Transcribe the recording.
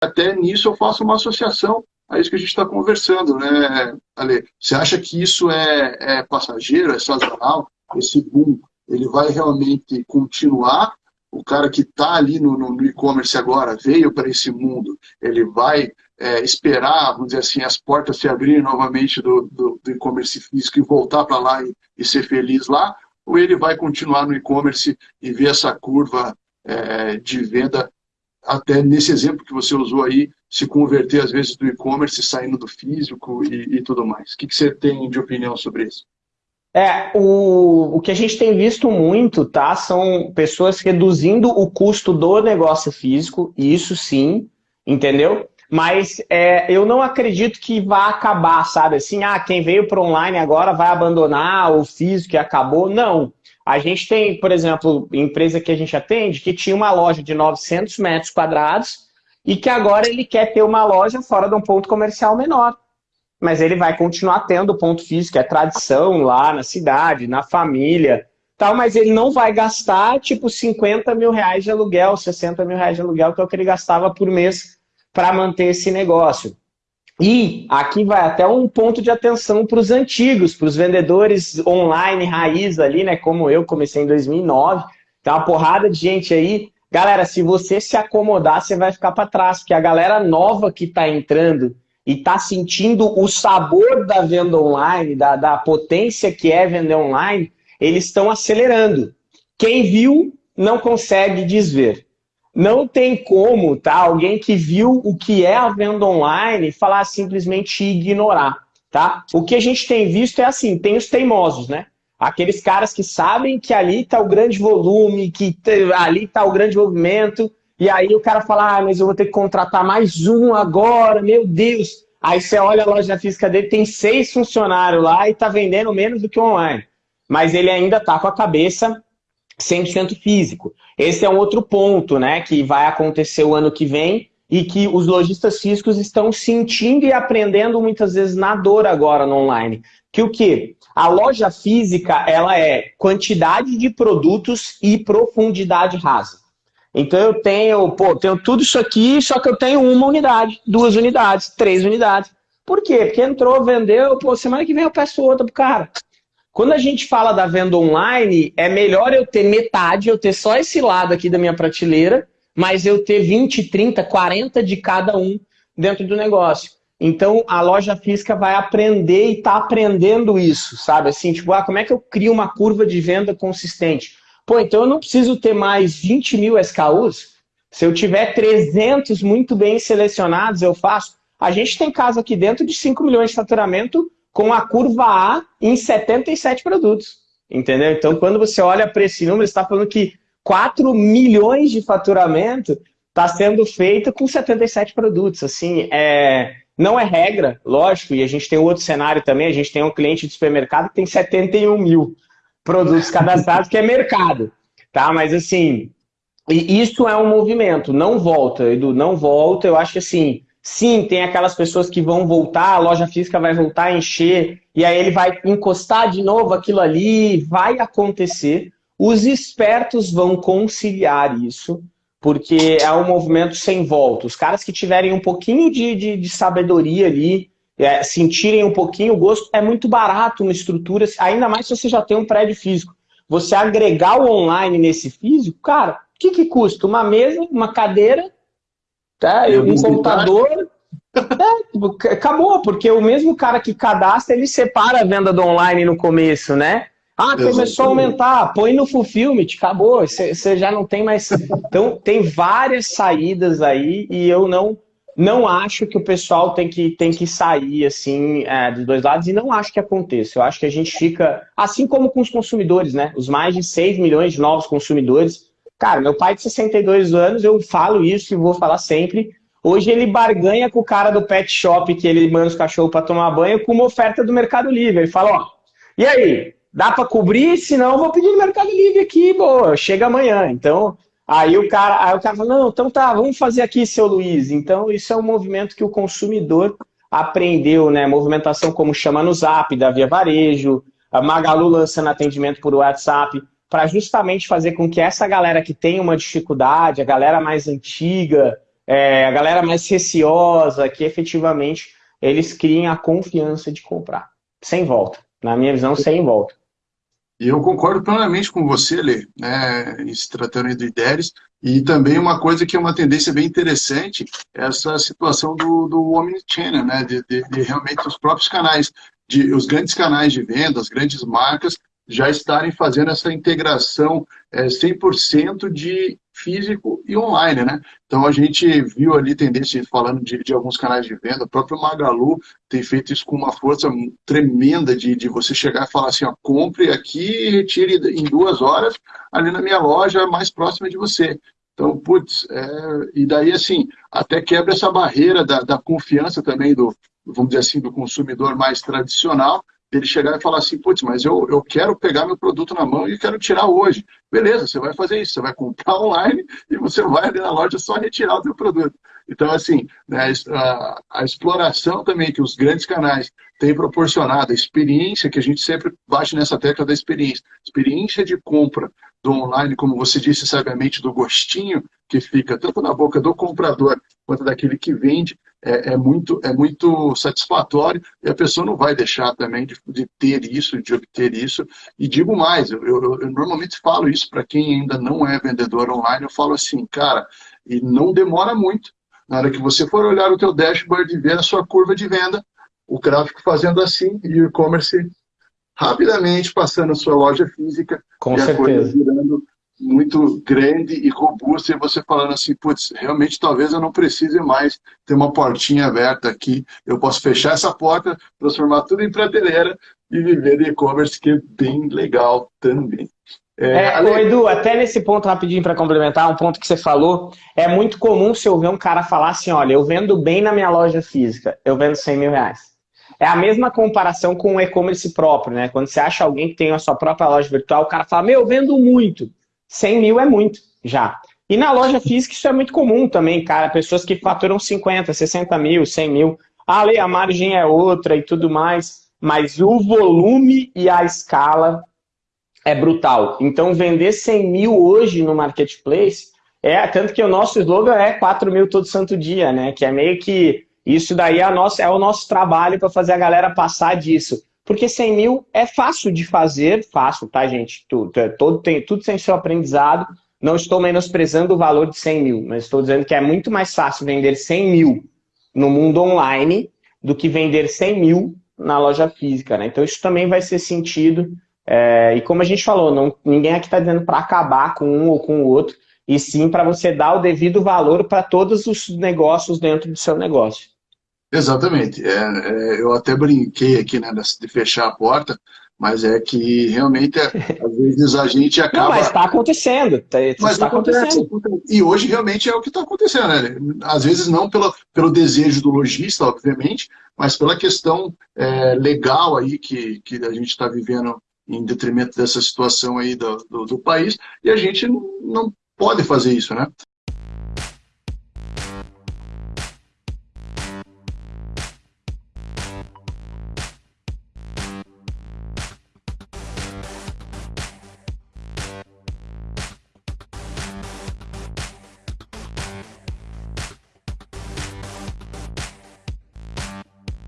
até nisso eu faço uma associação a isso que a gente está conversando, né, Ale? Você acha que isso é, é passageiro, é sazonal? Esse boom, ele vai realmente continuar? O cara que está ali no, no e-commerce agora, veio para esse mundo, ele vai é, esperar, vamos dizer assim, as portas se abrirem novamente do, do, do e-commerce físico e voltar para lá e, e, ser feliz lá? Ou ele vai continuar no e-commerce e ver essa curva é, de venda até nesse exemplo que você usou aí, se converter às vezes do e-commerce, saindo do físico e, e, tudo mais. O que, que você tem de opinião sobre isso? É, o, o que a gente tem visto muito, tá, são pessoas reduzindo o custo do negócio físico, isso sim, entendeu? Mas é, eu não acredito que vá acabar, sabe? Assim, ah, quem veio para online agora vai abandonar o físico e acabou. Não. A gente tem, por exemplo, empresa que a gente atende, que tinha uma loja de 900 metros quadrados e que agora ele quer ter uma loja fora de um ponto comercial menor. Mas ele vai continuar tendo ponto físico, é tradição lá na cidade, na família, tal, mas ele não vai gastar tipo 50 mil reais de aluguel, 60 mil reais de aluguel, que é o que ele gastava por mês para manter esse negócio. E aqui vai até um ponto de atenção para os antigos, para os vendedores online raiz ali, né? Como eu comecei em 2009, tem uma porrada de gente aí. Galera, se você se acomodar, você vai ficar para trás, porque a galera nova que está entrando e está sentindo o sabor da venda online, da, da potência que é vender online, eles estão acelerando. Quem viu não consegue desver. Não tem como, tá? Alguém que viu o que é a venda online falar simplesmente ignorar, tá? O que a gente tem visto é assim, tem os teimosos, né? Aqueles caras que sabem que ali está o grande volume, que ali está o grande movimento, e aí o cara fala, ah, mas eu vou ter que contratar mais um agora, meu Deus. Aí você olha a loja física dele, tem seis funcionários lá e está vendendo menos do que online. Mas ele ainda está com a cabeça 100% físico. Esse é um outro ponto, né, que vai acontecer o ano que vem e que os lojistas físicos estão sentindo e aprendendo muitas vezes na dor agora no online. Que o que? A loja física, ela é quantidade de produtos e profundidade rasa. Então eu tenho, pô, tenho tudo isso aqui, só que eu tenho uma unidade, duas unidades, três unidades. Por quê? Porque entrou, vendeu, pô, semana que vem eu peço outra pro cara. Quando a gente fala da venda online, é melhor eu ter metade, eu ter só esse lado aqui da minha prateleira, mas eu ter 20, 30, 40 de cada um dentro do negócio. Então, a loja física vai aprender e está aprendendo isso, sabe? Assim, tipo, ah, como é que eu crio uma curva de venda consistente? Pô, então eu não preciso ter mais 20 mil SKUs? Se eu tiver 300 muito bem selecionados, eu faço. A gente tem caso aqui dentro de 5 milhões de faturamento com a curva A em 77 produtos. Entendeu? Então, quando você olha para esse número, está falando que 4 milhões de faturamento está sendo feito com 77 produtos. Assim, é, não é regra, lógico, e a gente tem outro cenário também, a gente tem um cliente de supermercado que tem 71 mil produtos cadastrados, que é mercado. Tá? Mas assim, isso é um movimento, não volta, Edu, não volta, eu acho que assim, Sim, tem aquelas pessoas que vão voltar, a loja física vai voltar a encher, e aí ele vai encostar de novo aquilo ali, vai acontecer. Os espertos vão conciliar isso, porque é um movimento sem volta. Os caras que tiverem um pouquinho de, de, de sabedoria ali, é, sentirem um pouquinho o gosto, é muito barato uma estrutura, ainda mais se você já tem um prédio físico. Você agregar o online nesse físico, cara, o que, que custa? Uma mesa, uma cadeira Tá? E um computador. É, acabou, porque o mesmo cara que cadastra, ele separa a venda do online no começo, né? Ah, começou a aumentar, põe no Fulfillment, acabou, você já não tem mais... Então, tem várias saídas aí e eu não, não acho que o pessoal tem que, tem que sair, assim, é, dos dois lados e não acho que aconteça. Eu acho que a gente fica, assim como com os consumidores, né? Os mais de 6 milhões de novos consumidores, Cara, meu pai de 62 anos, eu falo isso e vou falar sempre. Hoje ele barganha com o cara do pet shop que ele manda os cachorros para tomar banho com uma oferta do Mercado Livre. Ele fala, ó, e aí, dá para cobrir? Senão eu vou pedir no Mercado Livre aqui, boa, chega amanhã. Então, aí o cara, aí o cara fala, não, então tá, vamos fazer aqui, seu Luiz. Então, isso é um movimento que o consumidor aprendeu, né? Movimentação como chama no Zap, da Via Varejo, a Magalu lançando atendimento por WhatsApp para justamente fazer com que essa galera que tem uma dificuldade, a galera mais antiga, é, a galera mais receosa, que efetivamente eles criem a confiança de comprar. Sem volta. Na minha visão, sem volta. Eu concordo plenamente com você, Lê, né, se tratando do IDERES, e também uma coisa que é uma tendência bem interessante, essa situação do, do Omnichannel, né, de, de, de realmente os próprios canais, de, os grandes canais de venda, as grandes marcas, já estarem fazendo essa integração é, 100% de físico e online, né? Então a gente viu ali tendência, falando de, de, alguns canais de venda, o próprio Magalu tem feito isso com uma força tremenda de, de você chegar e falar assim, ó, compre aqui e retire em duas horas ali na minha loja mais próxima de você. Então, putz, é, e daí assim, até quebra essa barreira da, da confiança também do, vamos dizer assim, do consumidor mais tradicional, ele chegar e falar assim, putz, mas eu, eu quero pegar meu produto na mão e quero tirar hoje. Beleza, você vai fazer isso, você vai comprar online e você vai ali na loja só retirar o seu produto. Então, assim, né, a, a, exploração também que os grandes canais têm proporcionado, a experiência que a gente sempre bate nessa tecla da experiência, experiência de compra do online, como você disse sabiamente, do gostinho que fica tanto na boca do comprador quanto daquele que vende, é, é, muito, é muito satisfatório e a pessoa não vai deixar também de, de ter isso, de obter isso. E digo mais, eu, eu, eu normalmente falo isso para quem ainda não é vendedor online, eu falo assim, cara, e não demora muito. Na hora que você for olhar o teu dashboard e ver a sua curva de venda, o gráfico fazendo assim e o e-commerce rapidamente passando a sua loja física Com e certeza. virando muito grande e robusta, e você falando assim, putz, realmente talvez eu não precise mais ter uma portinha aberta aqui, eu posso fechar essa porta, transformar tudo em prateleira e viver de e-commerce, que é bem legal também. É, é. Edu, até nesse ponto rapidinho para complementar, um ponto que você falou, é muito comum se eu ver um cara falar assim, olha, eu vendo bem na minha loja física, eu vendo 100 mil reais. É a mesma comparação com o e-commerce próprio, né? Quando você acha alguém que tem a sua própria loja virtual, o cara fala, meu, eu vendo muito. 100 mil é muito já. E na loja física isso é muito comum também, cara. Pessoas que faturam 50, 60 mil, 100 mil. Ah, a margem é outra e tudo mais. Mas o volume e a escala é brutal. Então, vender 100 mil hoje no marketplace é tanto que o nosso slogan é 4 mil todo santo dia, né? Que é meio que isso daí é, nossa, é o nosso trabalho para fazer a galera passar disso. Porque 100 mil é fácil de fazer, fácil, tá, gente? Tudo, é, todo, tem, tudo tem seu aprendizado. Não estou menosprezando o valor de 100 mil, mas estou dizendo que é muito mais fácil vender 100 mil no mundo online do que vender 100 mil na loja física, né? Então isso também vai ser sentido. É, e como a gente falou, não, ninguém aqui está dizendo para acabar com um ou com o outro, e sim para você dar o devido valor para todos os negócios dentro do seu negócio. Exatamente. É, é, eu até brinquei aqui né, de fechar a porta, mas é que realmente, é, às vezes, a gente acaba... Não, mas está acontecendo. Tá, mas está acontecendo. E hoje realmente é o que está acontecendo. Né? Às vezes não pelo, pelo desejo do lojista, obviamente, mas pela questão é, legal aí que, que a gente está vivendo em detrimento dessa situação aí do, do, do, país, e a gente não pode fazer isso, né?